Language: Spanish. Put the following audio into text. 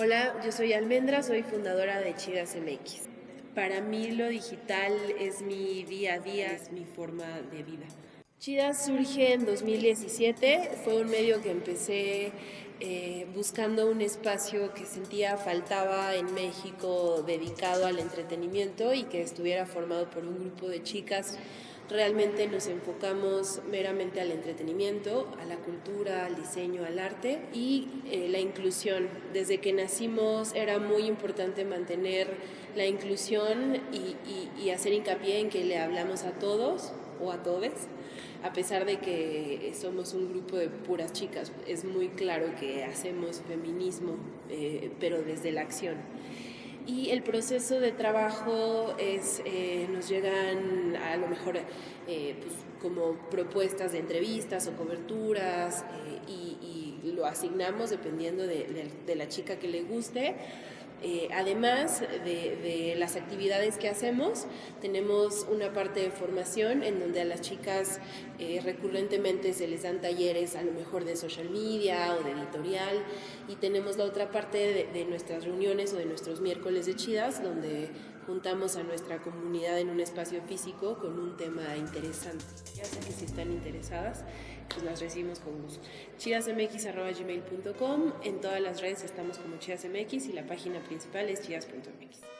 Hola, yo soy Almendra, soy fundadora de Chidas MX. Para mí lo digital es mi día a día, es mi forma de vida. Chidas surge en 2017, fue un medio que empecé eh, buscando un espacio que sentía faltaba en México dedicado al entretenimiento y que estuviera formado por un grupo de chicas Realmente nos enfocamos meramente al entretenimiento, a la cultura, al diseño, al arte y eh, la inclusión. Desde que nacimos era muy importante mantener la inclusión y, hacer hincapié en que le hablamos a todos o a todes, a pesar de que somos un grupo de puras chicas. Es muy claro que hacemos feminismo, eh, pero desde la acción y el proceso de trabajo es, eh, nos llegan a lo mejor eh, pues, como propuestas de entrevistas o coberturas eh, y, lo asignamos dependiendo de, de, de la chica que le guste eh, además de, las actividades que hacemos, tenemos una parte de formación en donde a las chicas eh, recurrentemente se les dan talleres a lo mejor de social media o de editorial y tenemos la otra parte de, de nuestras reuniones o de nuestros miércoles de chidas donde juntamos a nuestra comunidad en un espacio físico con un tema interesante. Ya sé que si están interesadas, pues las recibimos con gusto. chidasmx.gmail.com En todas las redes estamos como chidasmx y la página principal es chidas.mx.